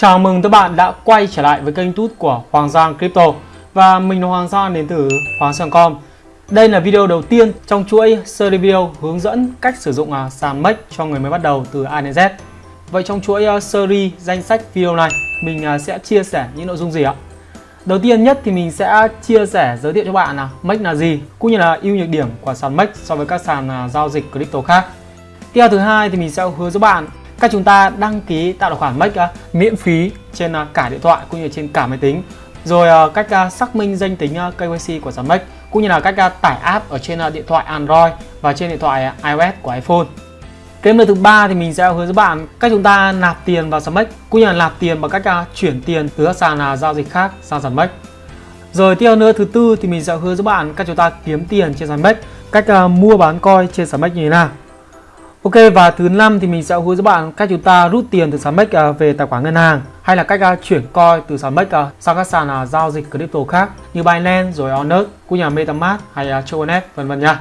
Chào mừng các bạn đã quay trở lại với kênh YouTube của Hoàng Giang Crypto. Và mình là Hoàng Giang, đến từ Hoàng Giang.com Đây là video đầu tiên trong chuỗi series video hướng dẫn cách sử dụng à, sàn MEX cho người mới bắt đầu từ A đến Z. Vậy trong chuỗi à, series danh sách video này, mình à, sẽ chia sẻ những nội dung gì ạ? Đầu tiên nhất thì mình sẽ chia sẻ giới thiệu cho bạn là MEX là gì, cũng như là ưu nhược điểm của sàn MEX so với các sàn giao dịch crypto khác. Tiếp thứ hai thì mình sẽ hướng dẫn bạn cách chúng ta đăng ký tạo tài khoản Make uh, miễn phí trên uh, cả điện thoại cũng như trên cả máy tính. Rồi uh, cách uh, xác minh danh tính uh, KYC của sàn Make cũng như là cách uh, tải app ở trên uh, điện thoại Android và trên điện thoại uh, iOS của iPhone. Cái thứ ba thì mình sẽ hướng dẫn bạn cách chúng ta nạp tiền vào sàn Make cũng như là nạp tiền bằng cách uh, chuyển tiền từ các sàn uh, giao dịch khác sang sàn Make. rồi tiếp nữa thứ tư thì mình sẽ hướng dẫn bạn cách chúng ta kiếm tiền trên sàn Make, cách uh, mua bán coin trên sàn Make như thế nào. Ok, và thứ năm thì mình sẽ hướng dẫn bạn cách chúng ta rút tiền từ sàn MEX về tài khoản ngân hàng, hay là cách à, chuyển coin từ sàn MEX sang các sàn à, giao dịch crypto khác như Binance, rồi Onyx của nhà MetaMask hay à, Tronet vân vân nha.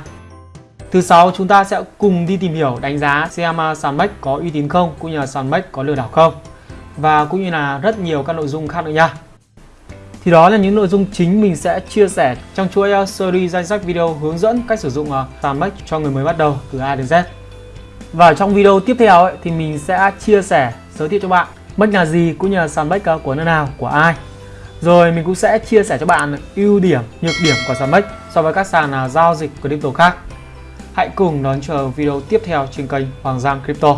Thứ sáu, chúng ta sẽ cùng đi tìm hiểu đánh giá xem sàn MEX có uy tín không, cũng như là sàn MEX có lừa đảo không, và cũng như là rất nhiều các nội dung khác nữa nha. Thì đó là những nội dung chính mình sẽ chia sẻ trong chuỗi series danh sách video hướng dẫn cách sử dụng sàn MEX cho người mới bắt đầu từ A đến Z. Và trong video tiếp theo ấy, thì mình sẽ chia sẻ giới thiệu cho bạn MEX là gì cũng như là sàn bách của nơi nào, của ai. Rồi mình cũng sẽ chia sẻ cho bạn ưu điểm, nhược điểm của sàn bách so với các sàn à, giao dịch crypto khác. Hãy cùng đón chờ video tiếp theo trên kênh Hoàng Giang Crypto.